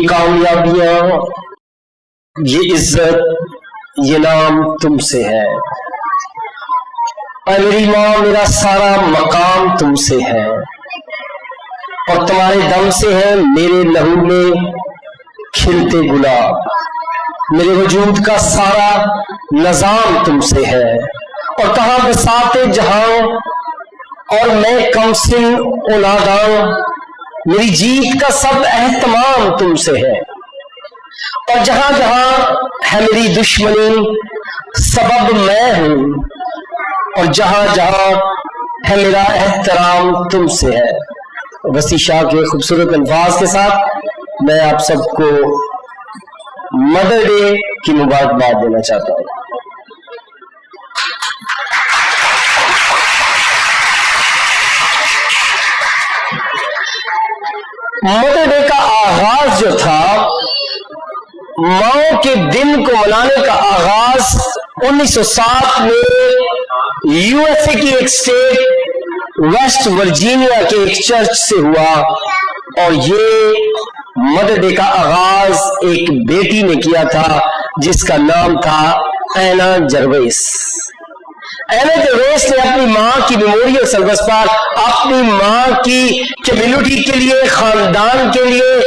یہ کامیابیاں یہ عزت، یہ نام تم سے ہے۔ اے میری ماں میرا سارا مقام تم سے ہے۔ اور تمہارے دم سے ہے، میرے لہو میں کھلتے گلاب۔ میرے وجود کا سارا نظام تم سے ہے۔ اور کہاں بساتے جہاں، اور میں کم سن اولاداں میری جیت کا سب اہتمام تم سے ہے۔ اور جہاں جہاں ہے میری دشمنی، سبب میں ہوں۔ اور جہاں جہاں ہے میرا احترام تم سے ہے۔ وسیع شاہ کے خوبصورت الفاظ کے ساتھ میں آپ سب کو مدر ڈے کی مبارکباد دینا چاہتا ہوں۔ مدر کا آغاز جو تھا، ماؤں کے دن کو منانے کا آغاز انیس سو سات میں یو ایس اے کی ایک اسٹیٹ ویسٹ ورجینیا کے ایک چرچ سے ہوا۔ اور یہ مدر ڈے کا آغاز ایک بیٹی نے کیا تھا، جس کا نام تھا اینا جرویس۔ اینا جرویس نے اپنی ماں کی میموریل سروس پر اپنی ماں کی کمیونٹی کے لیے، خاندان کے لیے،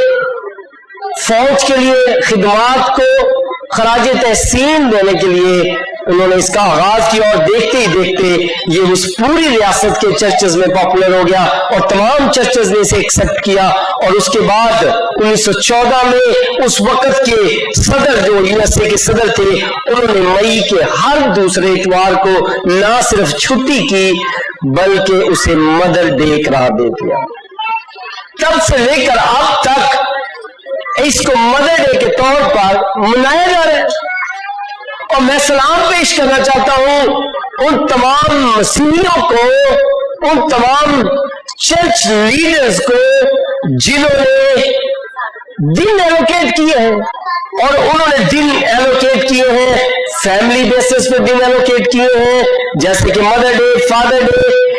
فوج کے لیے خدمات کو خراج تحسین دینے کے لیے انہوں نے اس کا آغاز کیا اور دیکھتے ہی دیکھتے یہ اس پوری ریاست کے چرچز میں پاپولر ہو گیا اور تمام چرچز نے اسے ایکسپٹ کیا اور اس کے بعد انیس سو چودہ میں اس وقت کے سب صدر جو یو ایس اے کے صدر تھے، انہوں نے مئی کے ہر دوسرے اتوار کو نہ صرف چھٹی کی، بلکہ اسے مدر ڈے قرار دے دیا۔ تب سے لے کر اب تک اس کو مدر ڈے کے طور پر منایا جا رہا ہے۔ اور میں سلام پیش کرنا چاہتا ہوں ان تمام مسیحیوں کو، ان تمام چرچ لیڈرز کو، جنہوں نے دن ایلوکیٹ کیے ہیں۔ اور انہوں نے دن ایلوکیٹ کیے ہیں فیملی بیسس پہ دن ایلوکیٹ کیے ہیں، جیسے کہ مدر ڈے فادر ڈے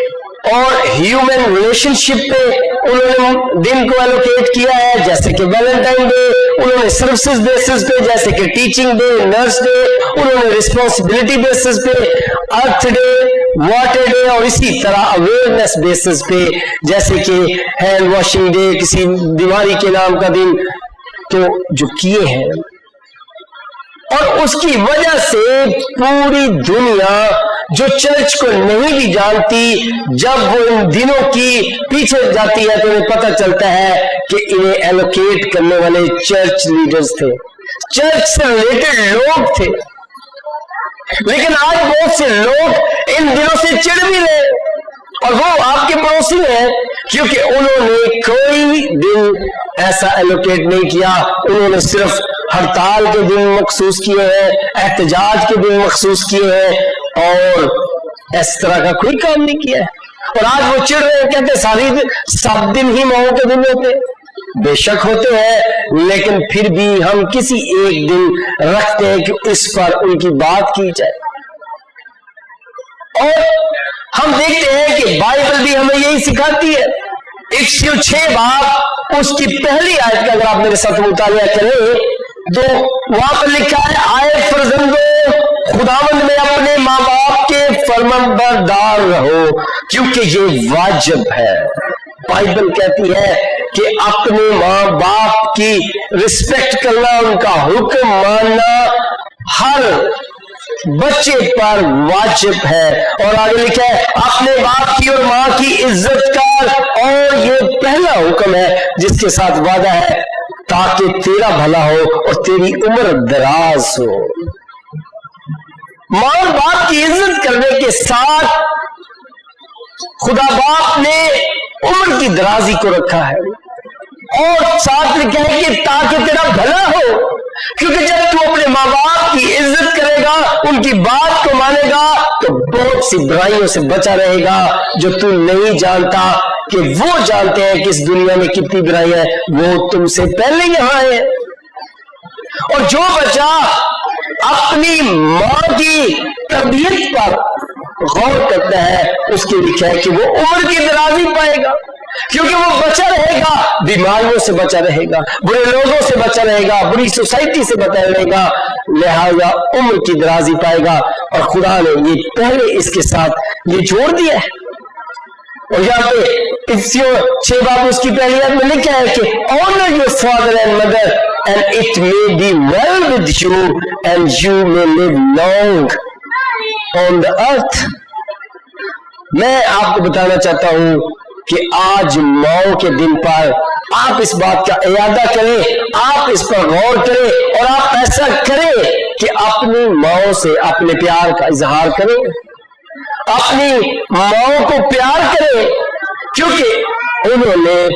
اور ہیومن ریلیشن شپ پہ انہوں نے دن کو ایلوکیٹ کیا ہے، جیسے کہ ویلنٹائن ڈے انہوں نے سروسز بیسس پہ، جیسے کہ ٹیچنگ ڈے نرس ڈے انہوں نے ریسپانسبلٹی بیسس پہ ارتھ ڈے واٹر ڈے اور اسی طرح اویئرنیس بیسس پہ، جیسے کہ ہینڈ واشنگ ڈے کسی بیماری کے نام کا دن تو جو کیے ہیں اور اس کی وجہ سے پوری دنیا جو چرچ کو نہیں بھی جانتی، جب وہ ان دنوں کی پیچھے جاتی ہے تو انہیں پتہ چلتا ہے کہ انہیں ایلوکیٹ کرنے والے چرچ لیڈرز تھے۔ چرچ سے ریلیٹڈ لوگ تھے۔ لیکن آج بہت سے لوگ ان دنوں سے چڑ بھی رہے اور وہ آپ کے پڑوسی ہیں۔ کیونکہ انہوں نے کوئی دن ایسا ایلوکیٹ نہیں کیا، انہوں نے صرف ہڑتال کے دن مخصوص کیے ہیں، احتجاج کے دن مخصوص کیے ہیں اور اس طرح کا کوئی کام نہیں کیا ہے۔ اور آج وہ چڑ رہے ہیں، کہتے ساری سات دن ہی ماؤں کے دن ہوتے بے شک ہوتے ہیں، لیکن پھر بھی ہم کسی ایک دن رکھتے ہیں کہ اس پر ان کی بات کی جائے۔ اور ہم دیکھتے ہیں کہ بائبل بھی ہمیں یہی سکھاتی ہے۔ ایک سو چھ باپ اس کی پہلی آیت کا اگر آپ میرے ساتھ مطالعہ کریں تو وہاں پر لکھا ہے، آئے فرزندو، خداوند میں اپنے ماں باپ کے فرمن بردار رہو، کیونکہ یہ واجب ہے۔ بائبل کہتی ہے کہ اپنے ماں باپ کی رسپیکٹ کرنا، ان کا حکم ماننا، ہر بچے پر واجب ہے۔ اور آگے لکھا ہے، اپنے باپ کی اور ماں کی عزت کر۔ اور یہ پہلا حکم ہے جس کے ساتھ وعدہ ہے، تاکہ تیرا بھلا ہو اور تیری عمر دراز ہو۔ ماں اور باپ کی عزت کرنے کے ساتھ خدا باپ نے عمر کی درازی کو رکھا ہے۔ اور ساتھ لکھا کہ تاکہ تیرا بھلا ہو، کیونکہ جب تو اپنے ماں باپ کی عزت کرے گا، ان کی بات کو مانے گا، تو بہت سی برائیوں سے بچا رہے گا۔ جو تو نہیں جانتا کہ وہ جانتے ہیں کہ اس دنیا میں کتنی برائی ہے، وہ تم سے پہلے یہاں ہے۔ اور جو بچہ اپنی ماں کی تربیت پر غور کرتا ہے، اس کے لکھا ہے کہ وہ عمر کی درازی پائے گا۔ کیونکہ وہ بچہ رہے گا، بیماریوں سے بچا رہے گا، برے لوگوں سے بچا رہے گا، بری سوسائٹی سے بچا رہے گا، لہذا عمر کی درازی پائے گا اور خدا نے یہ پہلے اس کے ساتھ یہ جوڑ دیا ہے۔ اور یہاں پہ چھ باب اس کی پہلی یاد میں لکھا ہے کہ honour your father and mother and it may be well with you and you may live long on the earth میں آپ کو بتانا چاہتا ہوں کہ آج ماؤں کے دن پر آپ اس بات کا ارادہ کریں، آپ اس پر غور کریں اور آپ ایسا کریں کہ اپنی ماؤں سے اپنے پیار کا اظہار کریں۔ اپنی ماؤں کو پیار کریں، کیونکہ انہوں نے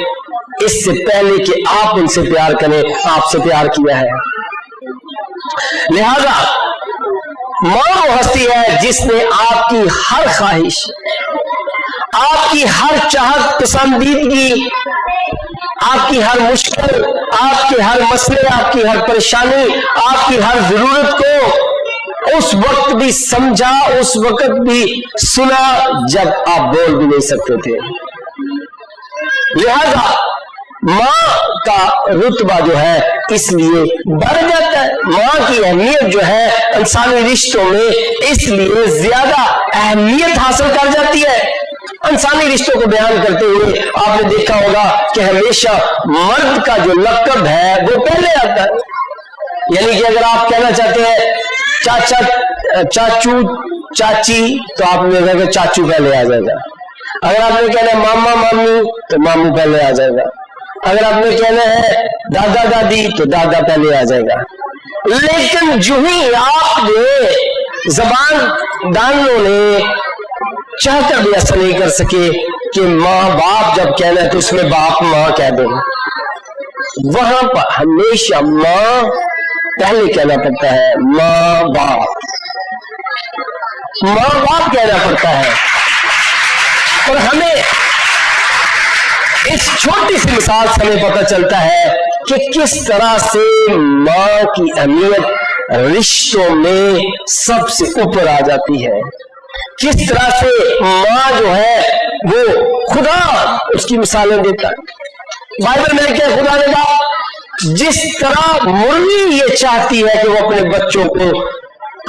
اس سے پہلے کہ آپ ان سے پیار کریں، آپ سے پیار کیا ہے۔ لہذا ماں وہ ہستی ہے جس نے آپ کی ہر خواہش آپ کی ہر چاہت پسندیدگی، آپ کی ہر مشکل، آپ کے ہر مسئلے، آپ کی ہر پریشانی، آپ کی ہر ضرورت کو اس وقت بھی سمجھا، اس وقت بھی سنا جب آپ بول بھی نہیں سکتے تھے۔ لہذا ماں کا رتبہ جو ہے، اس لیے بڑھ جاتا ہے۔ ماں کی اہمیت جو ہے انسانی رشتوں میں، اس لیے زیادہ اہمیت حاصل کر جاتی ہے۔ انسانی رشتوں کو بیان کرتے ہوئے آپ نے دیکھا ہوگا کہ ہمیشہ مرد کا جو لقب ہے وہ پہلے آتا ہے۔ یعنی کہ اگر آپ کہنا چاہتے ہیں، چاچا، چاچو، چاچی، تو آپ نے کہا کہ چاچو پہلے آ جائے گا۔ اگر آپ نے کہنا ہے ماما مامو تو مامو پہلے آ جائے گا۔ اگر آپ نے کہنا ہے دادا، دادی، تو دادا پہلے آ جائے گا۔ لیکن جو ہی آپ نے زبان دانوں نے چاہ کر بھی ایسا نہیں کر سکے کہ ماں باپ جب کہنا ہے تو اس میں باپ ماں کہہ دیں۔ وہاں پر ہمیشہ ماں پہلے کہنا پڑتا ہے، ماں باپ۔ ماں باپ کہنا پڑتا ہے۔ اور ہمیں اس چھوٹی سی مثال سے ہمیں پتہ چلتا ہے کہ کس طرح سے ماں کی اہمیت رشتوں میں سب سے اوپر آ جاتی ہے۔ کس طرح سے ماں جو ہے وہ خدا اس کی مثالیں دیتا ہے۔ بائبل میں کیا خدا نے کہا؟ جس طرح مرغی یہ چاہتی ہے کہ وہ اپنے بچوں کو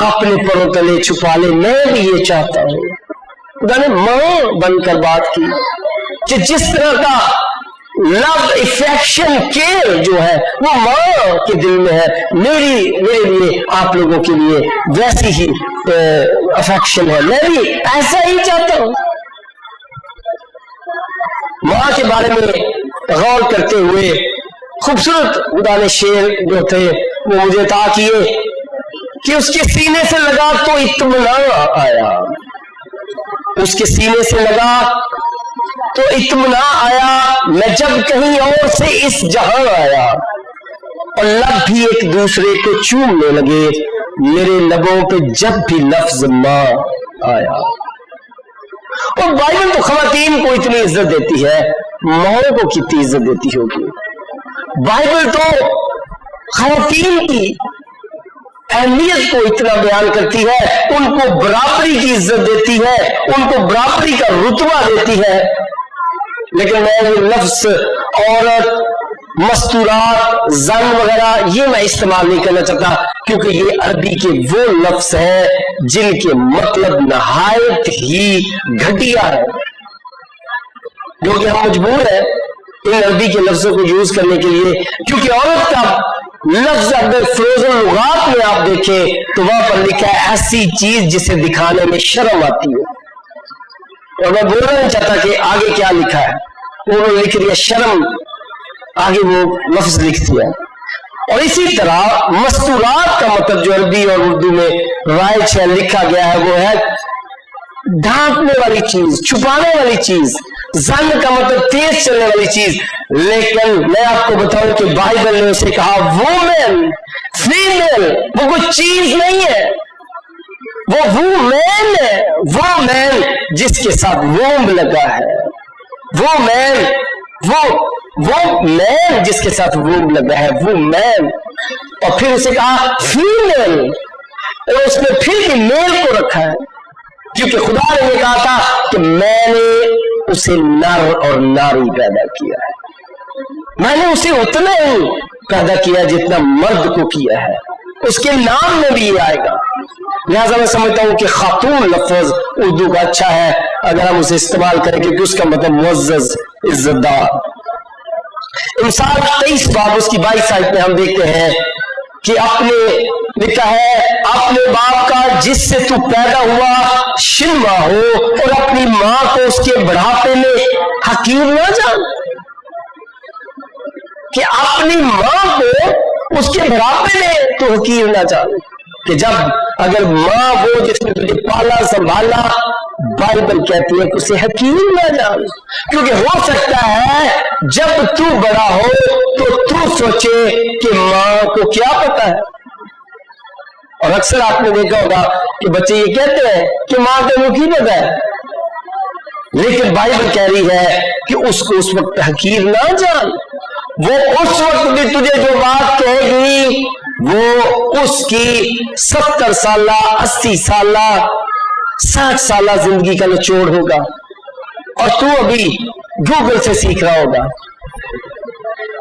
اپنے پروں تلے چھپا لے، میں بھی یہ چاہتا ہوں۔ خدا نے ماں بن کر بات کی کہ جس طرح کا لو افیکشن کیئر جو ہے، وہ ماں کے دل میں ہے، میری، میرے لیے، آپ لوگوں کے لیے ویسی ہی افیکشن ہے۔ میں بھی ایسا ہی چاہتا ہوں۔ ماں کے بارے میں غور کرتے ہوئے خوبصورت خدا نے شیر جو تھے، وہ مجھے تا کیے کہ اس کے سینے سے لگا تو اطمینان آیا۔ اس کے سینے سے لگا تو اطمینان آیا، میں جب کہیں اور سے اس جہاں آیا اور لب بھی ایک دوسرے کو چومنے لگے، میرے لبوں پہ جب بھی لفظ ماں آیا۔ اور بائبل تو خواتین کو اتنی عزت دیتی ہے، ماؤں کو کتنی عزت دیتی ہوگی۔ بائبل تو خواتین کی اہمیت کو اتنا بیان کرتی ہے، ان کو برابری کی عزت دیتی ہے، ان کو برابری کا رتبہ دیتی ہے۔ لیکن میں یہ لفظ عورت، مستورات، زن وغیرہ یہ میں استعمال نہیں کرنا چاہتا، کیونکہ یہ عربی کے وہ لفظ ہیں جن کے مطلب نہایت ہی گھٹیا ہے۔ جو کہ ہم مجبور ہیں ان عربی کے لفظوں کو یوز کرنے کے لیے، کیونکہ عورت کا لفظ اگر فروزن لغات میں آپ دیکھیں، تو وہاں پر لکھا ہے ایسی چیز جسے دکھانے میں شرم آتی ہے۔ اور میں بولنا نہیں چاہتا کہ آگے کیا لکھا ہے۔ وہ لکھ دیا شرم۔ آگے وہ لفظ لکھ دیا۔ اور اسی طرح مستورات کا مطلب جو عربی اور اردو میں رائج ہے، لکھا گیا ہے، وہ ہے ڈھانکنے والی چیز، چھپانے والی چیز۔ زن کا مطلب تیز چلنے والی چیز۔ لیکن میں آپ کو بتاؤں کہ بائبل نے اسے کہا وومن فیمل وہ کوئی چیز نہیں ہے۔ وہ وہ مین ہے، وہ مین جس کے ساتھ ووم لگا ہے۔ وہ مین وہ وہ مین جس کے ساتھ ووم لگا ہے، وہ مین اور پھر اسے کہا فیمل اور اس نے پھر بھی میل کو رکھا ہے۔ کیونکہ خدا نے یہ کہا تھا کہ میں نے اسے نر اور ناری پیدا کیا ہے۔ میں نے اسے اتنا ہی پیدا کیا جتنا مرد کو کیا ہے۔ اس کے نام میں بھی یہ آئے گا۔ لہٰذا میں سمجھتا ہوں کہ خاتون لفظ اردو کا اچھا ہے، اگر ہم اسے استعمال کریں کیونکہ اس کا مطلب معزز عزت دار انسان تیئیس باب اس کی بائیس سائٹ میں ہم دیکھتے ہیں کہ اپنے، لکھا ہے، اپنے باپ کا جس سے تو پیدا ہوا شنوا ہو اور اپنی ماں کو اس کے بڑھاپے میں حقیر نہ جان۔ کہ اپنی ماں کو اس کے بڑھاپے میں تو حقیر نہ جان۔ کہ جب اگر ماں وہ جس نے تجھے پالا، سنبھالا، بائبل کہتی ہے کہ اسے حکیم نہ جان۔ کیونکہ ہو سکتا ہے جب تو بڑا ہو تو تو سوچے کہ ماں کو کیا پتا ہے۔ اور اکثر آپ نے دیکھا ہوگا کہ بچے یہ کہتے ہیں کہ ماں کو وہ کی پتا ہے۔ لیکن بائبل کہہ رہی ہے کہ اس کو اس وقت حقیر نہ جان۔ وہ اس وقت بھی تجھے جو بات کہے گی وہ اس کی ستر سالہ، اسی سالہ، ساٹھ سالہ زندگی کا نچوڑ ہوگا۔ اور تو ابھی گوگل سے سیکھ رہا ہوگا۔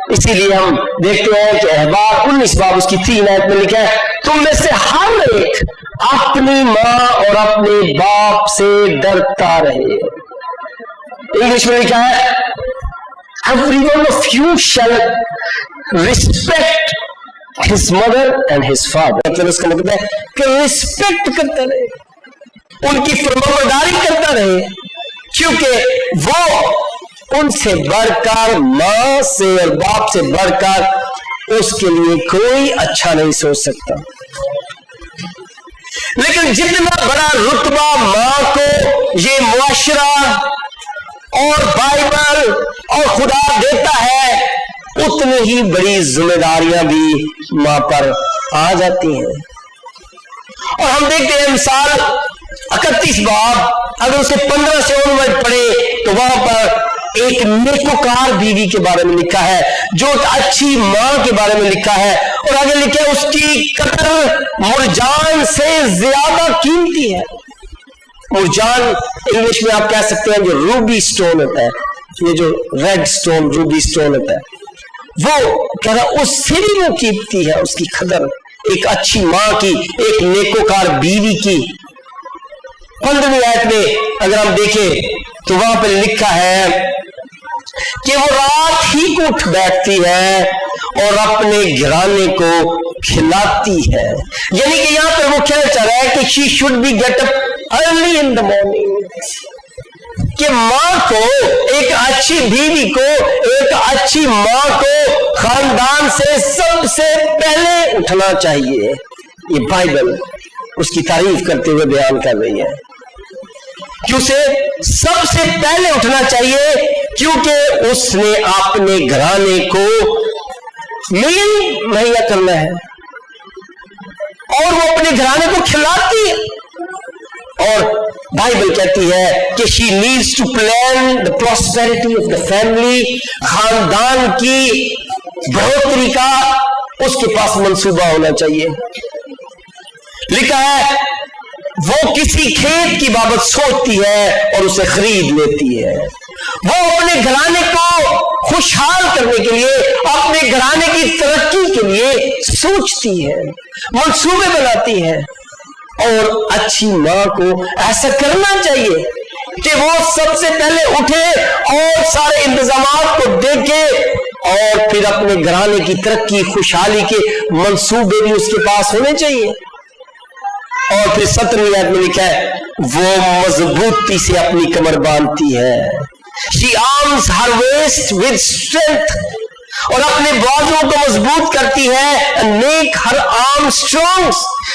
اسی لیے ہم دیکھتے ہیں کہ احباب انیس باب اس کی تین آیت میں لکھا ہے، تم میں سے ہر ایک اپنی ماں اور اپنے باپ سے ڈرتا رہے۔ انگلش میں لکھا ہے every one of you shall respect his mother and his father. مطلب اس کا مطلب ہے کہ رسپیکٹ کرتا رہے۔ ان کی فرمبرداری کرتا رہے۔ کیونکہ وہ ان سے بڑھ کر ماں سے اور باپ سے بڑھ کر اس کے لیے کوئی اچھا نہیں سوچ سکتا۔ لیکن جتنا بڑا رتبہ ماں کو یہ معاشرہ اور بائبل اور خدا دیتا ہے اتنی ہی بڑی ذمہ داریاں بھی ماں پر آ جاتی ہیں۔ اور ہم دیکھتے ہیں مثال اکتیس باب، اگر اسے پندرہ سے ورڈ پڑھے تو وہاں پر ایک نیکوکار بیوی کے بارے میں لکھا ہے، جو ایک اچھی ماں کے بارے میں لکھا ہے۔ اور آگے لکھا ہے اس کی قطر مرجان سے زیادہ قیمتی ہے۔ مرجان انگلش میں آپ کہہ سکتے ہیں جو روبی سٹون ہوتا ہے۔ یہ جو ریڈ سٹون، روبی سٹون ہوتا ہے۔ وہ کہہ رہا اس سے بھی وہ قیمتی ہے، اس کی قدر، ایک اچھی ماں کی، ایک نیکوکار بیوی کی۔ پندرہویں آیت میں اگر ہم دیکھیں تو وہاں پہ لکھا ہے کہ وہ رات ہی کو اٹھ بیٹھتی ہے اور اپنے گھرانے کو کھلاتی ہے۔ یعنی کہ یہاں پہ وہ کہنا چاہ رہا ہے کہ she should be get up early in the morning کہ ماں کو، ایک اچھی بیوی کو، ایک اچھی ماں کو خاندان سے سب سے پہلے اٹھنا چاہیے۔ یہ بائبل اس کی تعریف کرتے ہوئے بیان کر رہی ہے۔ کہ اسے سب سے پہلے اٹھنا چاہیے، کیونکہ اس نے اپنے گھرانے کو میل مہیا کرنا ہے۔ اور وہ اپنے گھرانے کو کھلاتی اور بائبل کہتی ہے کہ she needs to plan the prosperity of the family خاندان کی بڑھوتری کا اس کے پاس منصوبہ ہونا چاہیے۔ لکھا ہے، وہ کسی کھیت کی بابت سوچتی ہے اور اسے خرید لیتی ہے۔ وہ اپنے گھرانے کو خوشحال کرنے کے لیے، اپنے گھرانے کی ترقی کے لیے سوچتی ہے، منصوبے بناتی ہے۔ اور اچھی ماں کو ایسا کرنا چاہیے کہ وہ سب سے پہلے اٹھے اور سارے انتظامات کو دیکھے اور پھر اپنے گھرانے کی ترقی، خوشحالی کے منصوبے بھی اس کے پاس ہونے چاہیے۔ اور پھر سترویں آیت میں لکھا ہے، وہ مضبوطی سے اپنی کمر باندھتی ہے۔ She arms her waist with strength اور اپنے بازو کو مضبوط کرتی ہے نیک ہر آرم اسٹرانگ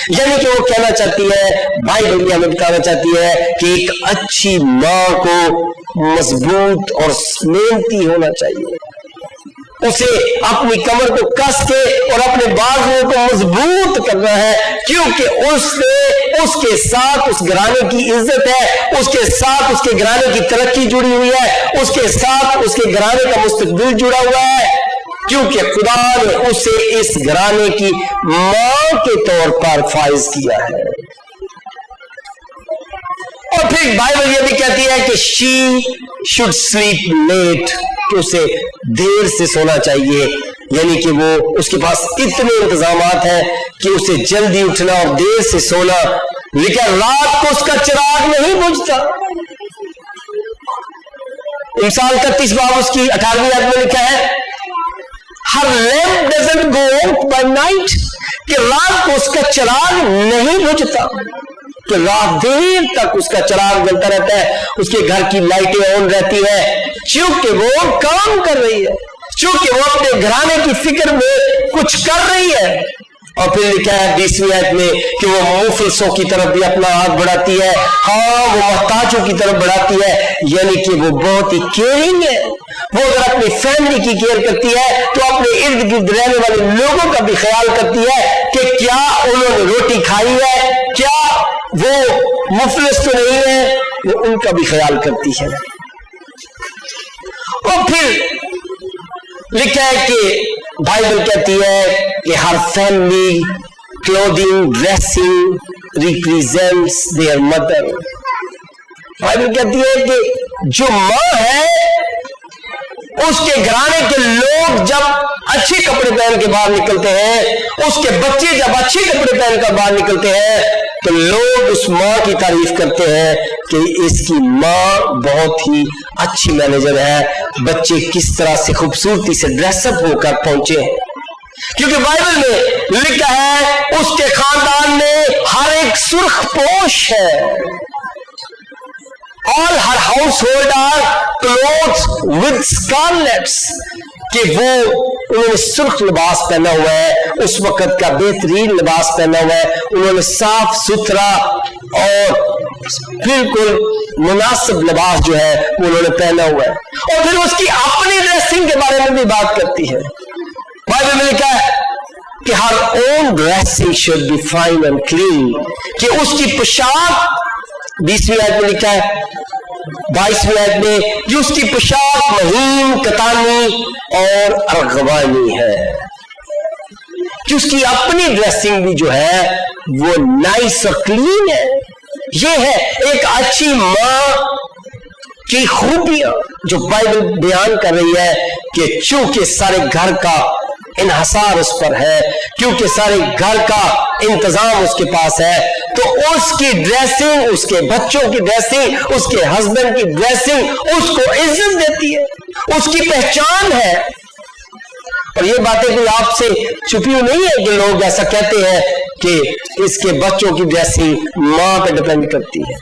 یعنی کہ وہ کہنا چاہتی ہے بھائی بڑی ہمیں بتانا چاہتی ہے کہ ایک اچھی ماں کو مضبوط اور محنتی ہونا چاہیے۔ اسے اپنی کمر کو کس کے اور اپنے بازو کو مضبوط کرنا ہے کیونکہ اس نے اس کے ساتھ اس گھرانے کی عزت ہے اس کے ساتھ اس کے گھرانے کی ترقی جڑی ہوئی ہے اس کے ساتھ اس کے گھرانے کا مستقبل جڑا ہوا ہے۔ کیونکہ خدا نے اسے اس گھرانے کی ماں کے طور پر فائز کیا ہے۔ اور پھر بائبل یہ بھی کہتی ہے کہ شی شوڈ سلیپ لیٹ، کہ اسے دیر سے سونا چاہیے۔ یعنی کہ وہ اس کے پاس اتنے انتظامات ہیں کہ اسے جلدی اٹھنا اور دیر سے سونا۔ لیکن رات کو اس کا چراغ نہیں بجھتا انسان کا تیس باب اس کی اٹھارہویں یاد میں لکھا ہے her lamp doesn't go by night کہ رات کو اس کا چراغ نہیں بجھتا۔ کہ رات دیر تک اس کا چراغ جلتا رہتا ہے، اس کے گھر کی لائٹیں آن رہتی ہے چونکہ وہ کام کر رہی ہے، چونکہ وہ اپنے گھرانے کی فکر میں کچھ کر رہی ہے۔ اور پھر لکھا ہے بیسویں آیت میں کہ وہ مفلسوں کی طرف بھی اپنا ہاتھ بڑھاتی ہے۔ ہاں وہ محتاجوں کی طرف بڑھاتی ہے۔ یعنی کہ وہ بہت ہی کیئرنگ ہے۔ وہ اگر اپنی فیملی کی کیئر کرتی ہے، تو اپنے ارد گرد رہنے والے لوگوں کا بھی خیال کرتی ہے کہ کیا انہوں نے روٹی کھائی ہے؟ کیا وہ مفلس تو نہیں ہے؟ وہ ان کا بھی خیال کرتی ہے۔ اور پھر لکھا ہے کہ بائبل کہتی ہے کہ her family clothing dressing represents their mother Bible کہتی ہے کہ جو ماں ہے، اس کے گھرانے کے لوگ جب اچھے کپڑے پہن کے باہر نکلتے ہیں، اس کے بچے جب اچھے کپڑے پہن کر باہر نکلتے ہیں تو لوگ اس ماں کی تعریف کرتے ہیں کہ اس کی ماں بہت ہی اچھی مینیجر ہے، بچے کس طرح سے خوبصورتی سے ڈریس اپ ہو کر پہنچے ہیں۔ کیونکہ بائبل میں لکھا ہے، اس کے خاندان میں ہر ایک سرخ پوش ہے۔ All her household are cloth with scarlets کہ وہ انہوں نے سرخ لباس پہنا ہوا ہے، اس وقت کا بہترین لباس پہنا ہوا ہے۔ انہوں نے صاف ستھرا اور بالکل مناسب لباس جو ہے وہ انہوں نے پہنا ہوا ہے۔ اور پھر اس کی اپنی ڈریسنگ کے بارے میں بھی بات کرتی ہے۔ بائبل میں لکھا ہے کہ her own dressing should be fine and clean کہ اس کی پوشاک بیسویں آیت میں لکھا ہے، بائیسویں آیت میں، جو اس کی پوشاک مہین کتانی اور ارغوانی ہے۔ کہ اس کی اپنی ڈریسنگ بھی جو ہے، وہ نائس اور کلین ہے۔ یہ ہے ایک اچھی ماں کی خوبیاں جو بائبل بیان کر رہی ہے کہ چونکہ سارے گھر کا انحصار اس پر ہے، کیونکہ سارے گھر کا انتظام اس کے پاس ہے۔ تو اس کی ڈریسنگ اس کے بچوں کی ڈریسنگ اس کے ہسبینڈ کی ڈریسنگ اس کو عزت دیتی ہے۔ اس کی پہچان ہے۔ اور یہ باتیں کوئی آپ سے چھپی نہیں ہے کہ لوگ ایسا کہتے ہیں کہ اس کے بچوں کی ڈریسنگ ماں پہ ڈپینڈ کرتی ہے۔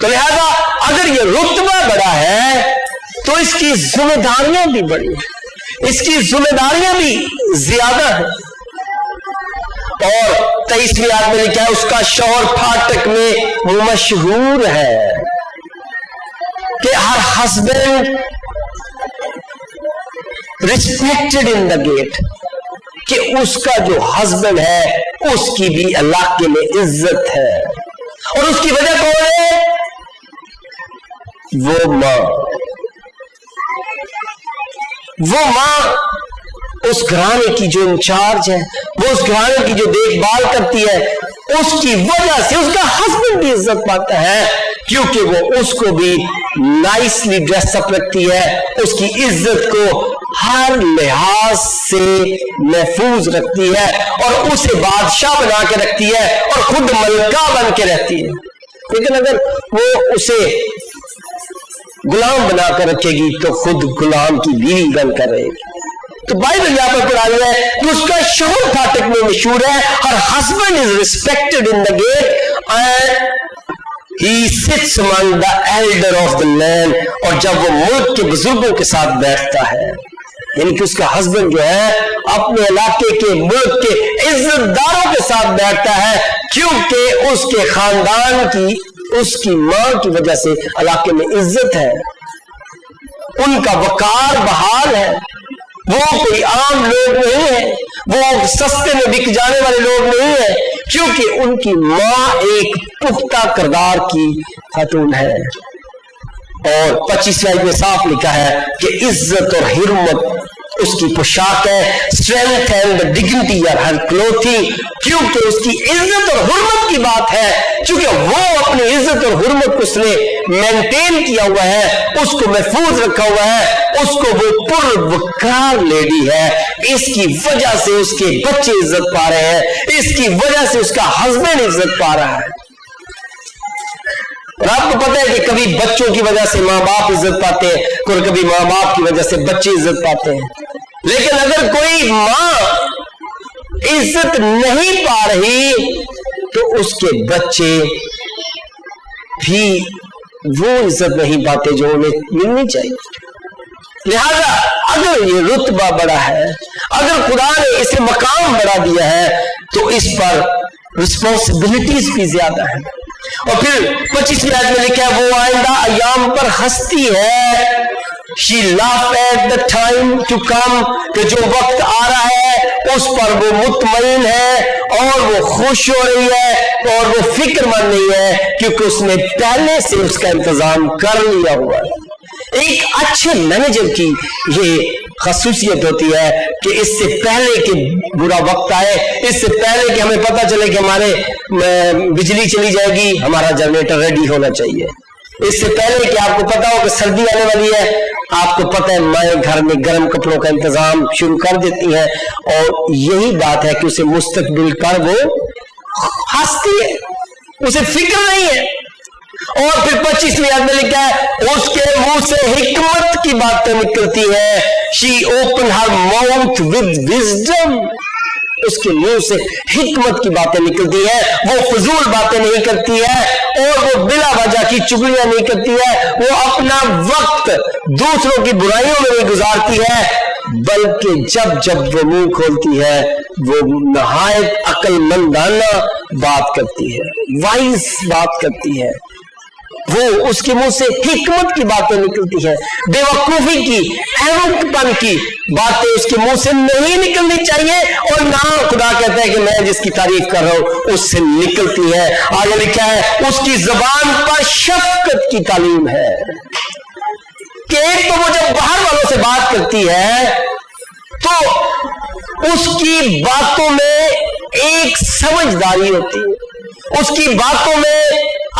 تو لہذا اگر یہ رتبہ بڑا ہے، تو اس کی ذمہ داریاں بھی بڑی ہیں۔ اس کی ذمہ داریاں بھی زیادہ ہیں۔ اور تیسویں آدمی لکھا ہے اس کا شوہر پھاٹک میں مشہور ہے کہ ہر husband respected in the gate کہ اس کا جو ہسبینڈ ہے، اس کی بھی علاقے میں عزت ہے۔ اور اس کی وجہ کون ہے؟ وہ ماں۔ وہ ماں اس گھرانے کی جو انچارج ہے، وہ اس گھرانے کی جو دیکھ بھال کرتی ہے، اس کی وجہ سے اس کا ہسبینڈ بھی عزت پاتا ہے، کیونکہ وہ اس کو بھی نائسلی ڈریس اپ رکھتی ہے، اس کی عزت کو ہر لحاظ سے محفوظ رکھتی ہے اور اسے بادشاہ بنا کے رکھتی ہے اور خود ملکہ بن کے رہتی ہے۔ لیکن اگر وہ اسے غلام بنا کر رکھے گی تو خود غلام کی بیوی بن کر رہے گی۔ تو بائبل یہاں پر پڑھا ہے کہ اس کا شوہر فاٹک میں مشہور ہے اور husband is respected in the gate and he sits among the elder of the land اور جب وہ ملک کے بزرگوں کے ساتھ بیٹھتا ہے یعنی کہ اس کا ہسبینڈ جو ہے اپنے علاقے کے ملک کے عزت داروں کے ساتھ بیٹھتا ہے کیونکہ اس کے خاندان کی اس کی ماں کی وجہ سے علاقے میں عزت ہے۔ ان کا وقار بحال ہے۔ وہ کوئی عام لوگ نہیں ہے وہ سستے میں بک جانے والے لوگ نہیں ہیں۔ کیونکہ ان کی ماں ایک پختہ کردار کی خاتون ہے۔ اور پچیس میں صاف لکھا ہے کہ عزت اور حرمت اس کی پوشاک ہے اسٹرینتھ اینڈ ڈگنیٹی اور ہر کلوتھنگ کیونکہ اس کی عزت اور حرمت کی بات ہے کیونکہ وہ اپنی عزت اور حرمت کو اس نے مینٹین کیا ہوا ہے، اس کو محفوظ رکھا ہوا ہے، اس کو وہ پر وقار لیڈی ہے۔ اس کی وجہ سے اس کے بچے عزت پا رہے ہیں، اس کی وجہ سے اس کا ہسبینڈ عزت پا رہا ہے۔ اور آپ کو پتا ہے کہ کبھی بچوں کی وجہ سے ماں باپ عزت پاتے ہیں اور کبھی ماں باپ کی وجہ سے بچے عزت پاتے ہیں۔ لیکن اگر کوئی ماں عزت نہیں پا رہی تو اس کے بچے بھی وہ عزت نہیں پاتے جو انہیں ملنی چاہیے۔ لہذا اگر یہ رتبہ بڑا ہے، اگر خدا نے اسے مقام بڑا دیا ہے تو اس پر رسپانسبلٹیز بھی زیادہ ہیں۔ اور پھر پچیس میں لکھا ہے، وہ آئندہ ایام پر ہستی ہے۔ She laugh at the time to come کہ جو وقت آ رہا ہے، اس پر وہ مطمئن ہے اور وہ خوش ہو رہی ہے اور وہ فکر مند نہیں ہے کیونکہ اس نے پہلے سے اس کا انتظام کر لیا ہوا ہے۔ ایک اچھے مینیجر کی یہ خصوصیت ہوتی ہے کہ اس سے پہلے کہ برا وقت آئے، اس سے پہلے کہ ہمیں پتا چلے کہ ہمارے بجلی چلی جائے گی، ہمارا جنریٹر ریڈی ہونا چاہیے۔ اس سے پہلے کہ آپ کو پتا ہو کہ سردی آنے والی ہے، آپ کو پتا ہے مائیں گھر میں گرم کپڑوں کا انتظام شروع کر دیتی ہیں۔ اور یہی بات ہے کہ اسے مستقبل کر وہ ہنستی ہے، اسے فکر نہیں ہے۔ اور پھر پچیسویں یاد میں لکھا ہے، اس کے منہ سے حکمت کی باتیں نکلتی ہے she open her mouth with wisdom اس کے منہ سے حکمت کی باتیں نکلتی ہے وہ فضول باتیں نہیں کرتی ہے اور وہ بلا وجہ کی چگلیاں نہیں کرتی ہے وہ اپنا وقت دوسروں کی برائیوں میں نہیں گزارتی ہے بلکہ جب جب وہ منہ کھولتی ہے وہ نہایت عقل مندانہ بات کرتی ہے وائز بات کرتی ہے وہ اس کے منہ سے حکمت کی باتیں نکلتی ہیں بے وقوفی کی احمد پن کی باتیں اس کے منہ سے نہیں نکلنی چاہیے اور نہ خدا کہتا ہے کہ میں جس کی تعریف کر رہا ہوں، اس سے نکلتی ہے۔ آگے لکھا ہے، اس کی زبان پر شفقت کی تعلیم ہے۔ کہ ایک تو وہ جب باہر والوں سے بات کرتی ہے، تو اس کی باتوں میں ایک سمجھداری ہوتی ہے۔ اس کی باتوں میں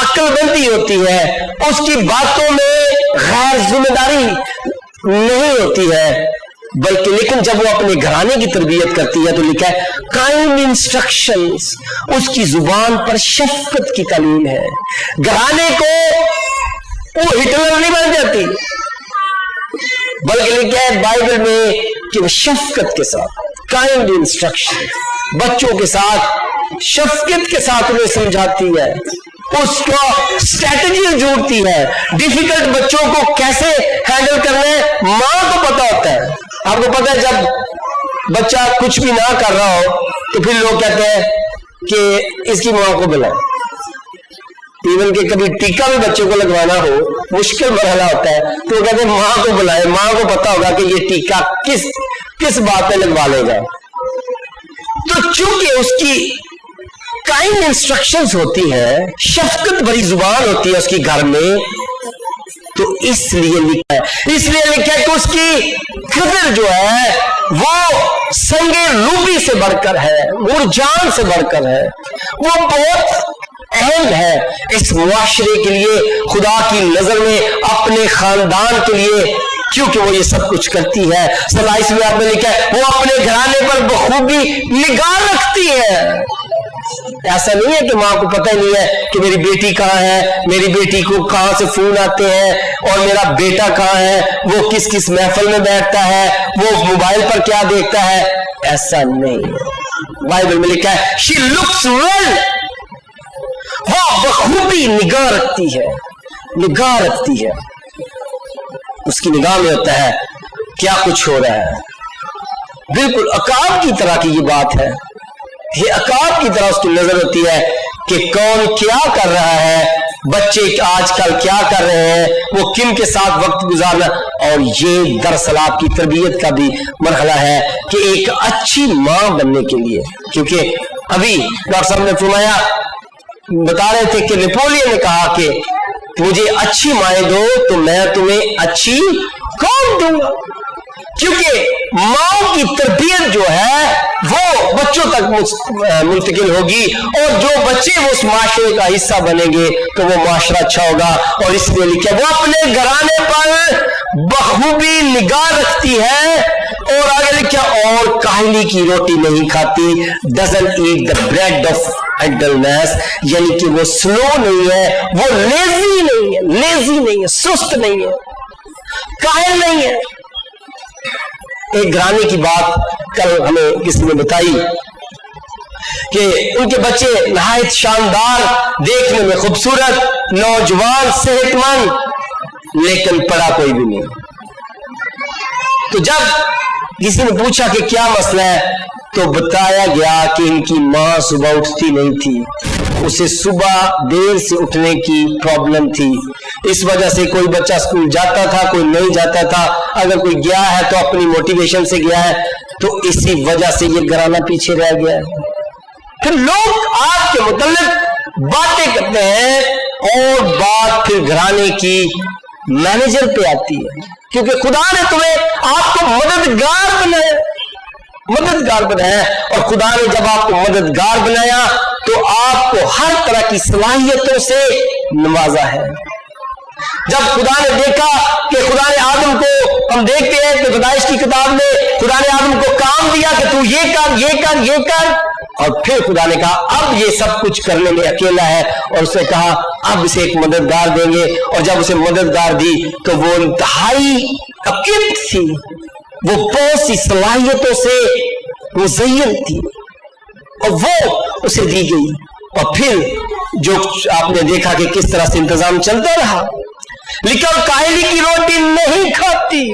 عقل بندی ہوتی ہے، اس کی باتوں میں غیر ذمہ داری نہیں ہوتی ہے۔ بلکہ لیکن جب وہ اپنے گھرانے کی تربیت کرتی ہے تو لکھا ہے کائنڈ انسٹرکشن اس کی زبان پر شفقت کی تعلیم ہے۔ گھرانے کو وہ ہٹلر نہیں بن جاتی۔ بلکہ لکھا ہے بائبل میں کہ وہ شفقت کے ساتھ کائنڈ انسٹرکشن بچوں کے ساتھ، شفقت کے ساتھ انہیں سمجھاتی ہے۔ اس کو اسٹریٹجی جوڑتی ہے۔ ڈیفیکلٹ بچوں کو کیسے ہینڈل کرنا ہے، ماں کو پتا ہوتا ہے۔ آپ کو پتا ہے، جب بچہ کچھ بھی نہ کر رہا ہو، تو پھر لوگ کہتے ہیں کہ اس کی ماں کو بلائیں ایون کہ کبھی ٹیکا بھی بچوں کو لگوانا ہو، مشکل مرحلہ ہوتا ہے۔ تو وہ کہتے ہیں، ماں کو بلائے، ماں کو پتا ہوگا کہ یہ ٹیکا کس کس بات پہ لگوا لے گا۔ تو چونکہ اس کی کائنڈ انسٹرکشن ہوتی ہے شفقت بڑی زبان ہوتی ہے اس کی گھر میں، تو اس لیے لکھا ہے۔ اس لیے لکھا ہے کہ اس کی قدر جو ہے، وہ سنگے روبی سے بڑھ کر ہے، مرجان سے بڑھ کر ہے۔ وہ بہت اہم ہے اس معاشرے کے لیے، خدا کی نظر میں، اپنے خاندان کے لیے۔ کیونکہ وہ یہ سب کچھ کرتی ہے۔ ستائیس میں آپ نے لکھا ہے، وہ اپنے گھرانے پر بخوبی نگاہ رکھتی ہے۔ ایسا نہیں ہے کہ ماں کو پتہ نہیں ہے کہ میری بیٹی کہاں ہے، میری بیٹی کو کہاں سے فون آتے ہیں اور میرا بیٹا کہاں ہے، وہ کس کس محفل میں بیٹھتا ہے، وہ موبائل پر کیا دیکھتا ہے۔ ایسا نہیں۔ بائبل میں لکھا ہے شی لکس ویل وہ بخوبی نگاہ رکھتی ہے۔ نگاہ رکھتی ہے۔ اس کی نگاہ میں ہوتا ہے، کیا کچھ ہو رہا ہے۔ بالکل اکاب کی طرح کی یہ بات ہے۔ یہ اکاب کی طرح اس کی نظر ہوتی ہے کہ کون کیا کر رہا ہے، بچے آج کل کیا کر رہے ہیں، وہ کن کے ساتھ وقت گزارنا۔ اور یہ دراصل آپ کی تربیت کا بھی مرحلہ ہے کہ ایک اچھی ماں بننے کے لیے۔ کیونکہ ابھی ڈاکٹر صاحب نے فرمایا بتا رہے تھے کہ نیپولین نے کہا کہ مجھے اچھی مائیں دو تو میں تمہیں اچھی کون دوں گا۔ کیونکہ ماؤں کی تربیت جو ہے وہ بچوں تک منتقل ہوگی اور جو بچے وہ اس معاشرے کا حصہ بنیں گے تو وہ معاشرہ اچھا ہوگا اور اس لیے لکھا وہ اپنے گھرانے پر بخوبی نگاہ رکھتی ہے اور آگے لکھا اور کاہلی کی روٹی نہیں کھاتی۔ Doesn't eat the bread of idleness یعنی کہ وہ سلو نہیں ہے، وہ لیزی نہیں ہے لیزی نہیں ہے، سست نہیں ہے۔ کاہل نہیں ہے۔ ایک گرانے کی بات کل ہمیں کسی نے بتائی کہ ان کے بچے نہایت شاندار، دیکھنے میں خوبصورت، نوجوان صحت مند لیکن پڑا کوئی بھی نہیں۔ تو جب کسی نے پوچھا کہ کیا مسئلہ ہے، تو بتایا گیا کہ ان کی ماں صبح اٹھتی نہیں تھی۔ اسے صبح دیر سے اٹھنے کی پرابلم تھی۔ اس وجہ سے کوئی بچہ اسکول جاتا تھا، کوئی نہیں جاتا تھا، اگر کوئی گیا ہے تو اپنی موٹیویشن سے گیا ہے، تو اسی وجہ سے یہ گرانا پیچھے رہ گیا ہے۔ پھر لوگ آپ کے متعلق باتیں کرتے ہیں اور بات پھر گھرانے کی مینیجر پہ آتی ہے۔ کیونکہ خدا نے تمہیں آپ کو مددگار بنایا۔ مددگار بنایا۔ اور خدا نے جب آپ کو مددگار بنایا تو آپ کو ہر طرح کی صلاحیتوں سے نوازا ہے۔ جب خدا نے دیکھا کہ خدا نے آدم کو، ہم دیکھتے ہیں کہ پیدائش کی کتاب میں خدا نے آدم کو کام دیا کہ تو یہ کر یہ کر یہ کر۔ اور پھر خدا نے کہا، اب یہ سب کچھ کرنے میں اکیلا ہے۔ اور اسے کہا، اب اسے ایک مددگار دیں گے۔ اور جب اسے مددگار دی تو وہ انتہائی تھی۔ وہ بہت سی صلاحیتوں سے مزین تھی۔ اور وہ اسے دی گئی۔ اور پھر جو آپ نے دیکھا کہ کس طرح سے انتظام چلتا رہا۔ لیکن کاہلی کی روٹی نہیں کھاتی۔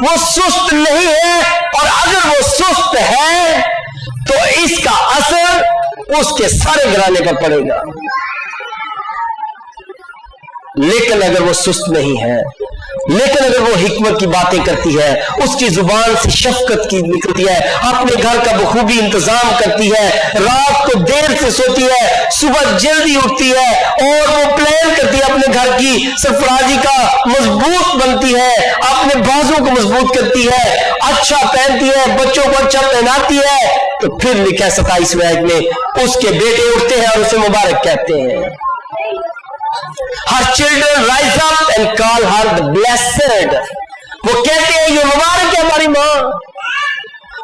وہ سست نہیں ہے اور اگر وہ سست ہے تو اس کا اثر اس کے سارے گرانے پر پڑے گا۔ لیکن اگر وہ سست نہیں ہے لیکن اگر وہ حکمت کی باتیں کرتی ہے، اس کی زبان سے شفقت کی نکلتی ہے، اپنے گھر کا بخوبی انتظام کرتی ہے، رات کو دیر سے سوتی ہے، صبح جلدی اٹھتی ہے، اور وہ پلان کرتی ہے اپنے گھر کی، سرفرازی کا مضبوط بنتی ہے، اپنے بازوں کو مضبوط کرتی ہے اچھا پہنتی ہے، بچوں کو اچھا پہناتی ہے، تو پھر لکھا ستائیس میں، اس کے بیٹے اٹھتے ہیں اور اسے مبارک کہتے ہیں۔ Her children rise up and call her blessed وہ کہتے ہیں، یہ مبارک ہے ہماری ماں؟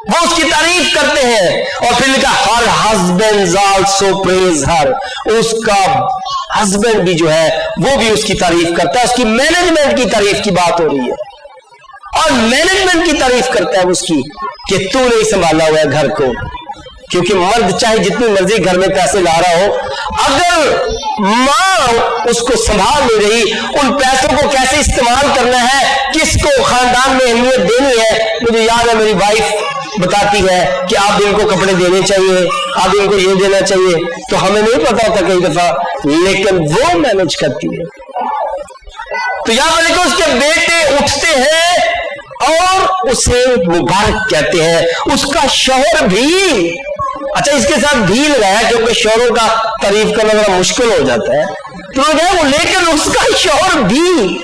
وہ اس کی تعریف کرتے ہیں اور پھر لکھا ہر ہسبینڈ آلسو پریز ہر اس کا ہسبینڈ بھی جو ہے، وہ بھی اس کی تعریف کرتا ہے۔ اس کی مینجمنٹ کی تعریف کی بات ہو رہی ہے۔ اور مینجمنٹ کی تعریف کرتا ہے اس کی کہ تو نہیں سنبھالا ہوا ہے گھر کو۔ کیونکہ مرد چاہے جتنی مرضی گھر میں پیسے لا رہا ہو، اگر ماں اس کو سنبھال نہیں رہی، ان پیسوں کو کیسے استعمال کرنا ہے؟ کس کو خاندان میں اہمیت دینی ہے؟ مجھے یاد ہے میری وائف بتاتی ہے کہ آپ ان کو کپڑے دینے چاہیے، آپ ان کو یہ دینا چاہیے۔ تو ہمیں نہیں پتا ہوتا کئی دفعہ، لیکن وہ مینج کرتی ہے۔ تو یہاں پر اس کے بیٹے اٹھتے ہیں اور اسے مبارک کہتے ہیں۔ اس کا شوہر بھی اچھا اس کے ساتھ بھی لگایا کیونکہ شوہروں کا تعریف کرنا ذرا مشکل ہو جاتا ہے۔ تو وہ لیکن اس کا شوہر بھی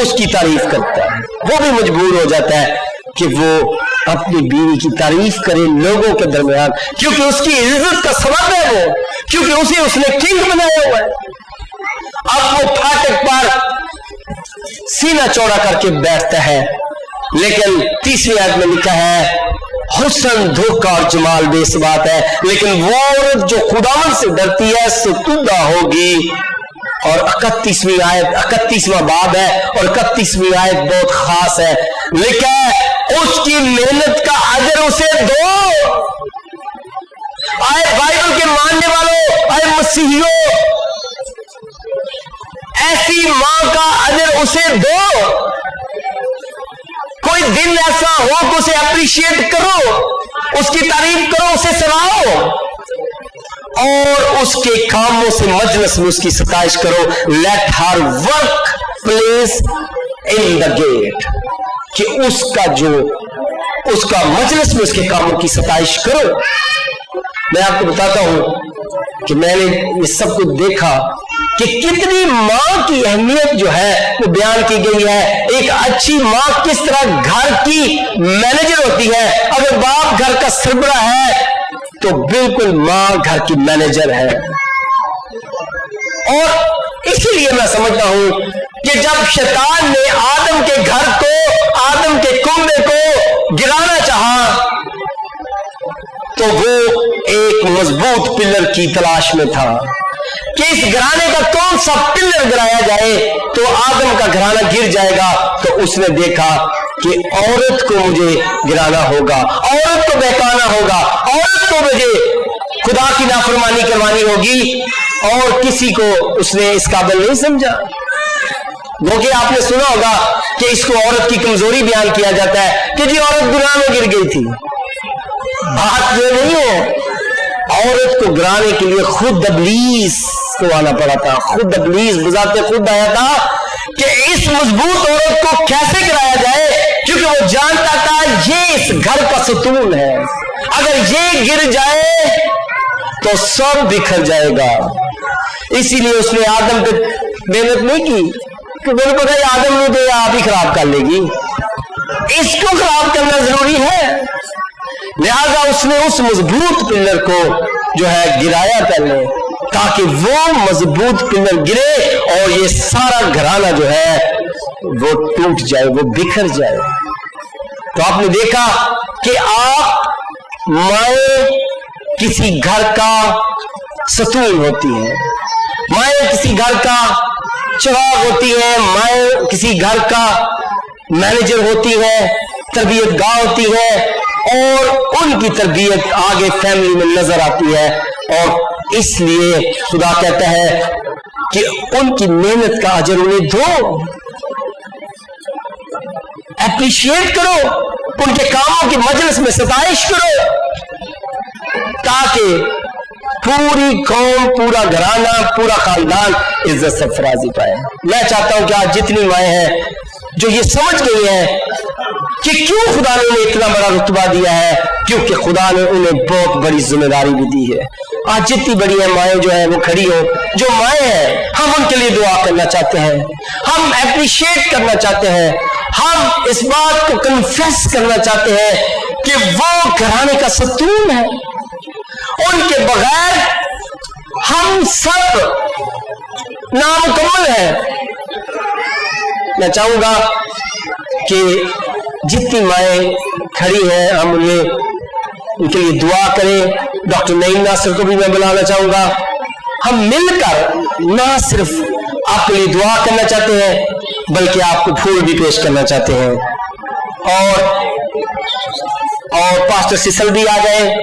اس کی تعریف کرتا ہے۔ وہ بھی مجبور ہو جاتا ہے کہ وہ اپنی بیوی کی تعریف کرے لوگوں کے درمیان۔ کیونکہ اس کی عزت کا سبب ہے وہ، کیونکہ اسے اس نے کنگ بنایا ہوا ہے۔ اب وہ پھاٹک پر سینہ چوڑا کر کے بیٹھتا ہے۔ لیکن تیسری آیت میں لکھا ہے حسن دھوکا اور جمال بے بات ہے۔ لیکن وہ عورت جو خداون سے ڈرتی ہے ستودہ ہوگی۔ اور اکتیسویں آیت، اکتیسواں باب ہے اور اکتیسویں آیت بہت خاص ہے۔ لکھا ہے اس کی محنت کا اجر اسے دو۔ آئے بائبل کے ماننے والوں آئے مسیحیوں، ایسی ماں کا اجر اسے دو۔ کوئی دن ایسا ہو تو اسے اپریشیٹ کرو، اس کی تعریف کرو، اسے سناؤ، اور اس کے کاموں سے مجلس میں اس کی ستائش کرو۔ Let her work place in the gate کہ اس کا جو، اس کا مجلس میں اس کے کاموں کی ستائش کرو۔ میں آپ کو بتاتا ہوں کہ میں نے یہ سب کچھ دیکھا کہ کتنی ماں کی اہمیت جو ہے وہ بیان کی گئی ہے۔ ایک اچھی ماں کس طرح گھر کی مینیجر ہوتی ہے۔ اگر باپ گھر کا سربراہ ہے تو بالکل ماں گھر کی مینیجر ہے۔ اور اسی لیے میں سمجھتا ہوں کہ جب شیطان نے آدم کے گھر کو، آدم کے کنبے کو گرانا چاہا تو وہ ایک مضبوط پلر کی تلاش میں تھا کہ اس گھرانے کا کون سا پلر گرایا جائے تو آدم کا گھرانہ گر جائے گا تو اس نے دیکھا کہ عورت کو مجھے گرانا ہوگا، عورت کو بہتانا ہوگا، عورت کو مجھے خدا کی نافرمانی کروانی ہوگی اور کسی کو اس نے اس قابل نہیں سمجھا۔ وہ کہ آپ نے سنا ہوگا کہ اس کو عورت کی کمزوری بیان کیا جاتا ہے کہ جی عورت گناہ میں گر گئی تھی۔ بات یہ نہیں ہے عورت کو گرانے کے لیے خود ابلیس کو آنا پڑا تھا، خود ابلیس بذات خود آیا تھا کہ اس مضبوط عورت کو کیسے گرایا جائے؟ کیونکہ وہ جانتا تھا یہ اس گھر کا ستون ہے۔ اگر یہ گر جائے تو سب بکھر جائے گا۔ اسی لیے اس نے آدم پہ محنت نہیں کی کہ میرے کو کہ آدم نہیں دے آپ ہی خراب کر لے گی۔ اس کو خراب کرنا ضروری ہے۔ لہذا اس نے اس مضبوط پلر کو جو ہے گرایا پہلے تاکہ وہ مضبوط پلر گرے اور یہ سارا گھرانہ جو ہے وہ ٹوٹ جائے، وہ بکھر جائے۔ تو آپ نے دیکھا کہ آپ مائیں کسی گھر کا ستون ہوتی ہیں مائیں کسی گھر کا چراغ ہوتی ہیں مائیں کسی گھر کا مینیجر ہوتی ہے۔ تربیت گاہ ہوتی ہے اور ان کی تربیت آگے فیملی میں نظر آتی ہے اور اس لیے خدا کہتا ہے کہ ان کی محنت کا اجر انہیں دو۔ اپریشیٹ کرو، ان کے کاموں کی مجلس میں ستائش کرو تاکہ پوری قوم، پورا گھرانہ، پورا خاندان عزت سے فرازی پائے میں چاہتا ہوں کہ آج جتنی مائیں ہیں جو یہ سمجھ گئی ہیں کہ کیوں خدا نے انہیں اتنا بڑا رتبہ دیا ہے؟ کیونکہ خدا نے انہیں بہت بڑی ذمہ داری بھی دی ہے۔ آج جتنی بڑی ہیں مائیں جو ہیں وہ کھڑی ہو جو مائیں ہیں، ہم ان کے لیے دعا کرنا چاہتے ہیں۔ ہم اپریشیٹ کرنا چاہتے ہیں۔ ہم اس بات کو کنفیس کرنا چاہتے ہیں کہ وہ گھرانے کا ستون ہے۔ ان کے بغیر ہم سب نامکمل ہیں۔ میں چاہوں گا کہ جتنی مائیں کھڑی ہیں، ہم انہیں، ان کے لیے دعا کریں۔ ڈاکٹر نعیم ناصر کو بھی میں بلانا چاہوں گا۔ ہم مل کر نہ صرف آپ کے لیے دعا کرنا چاہتے ہیں، بلکہ آپ کو پھول بھی پیش کرنا چاہتے ہیں۔ اور اور پاسٹر سسل بھی آ گئے۔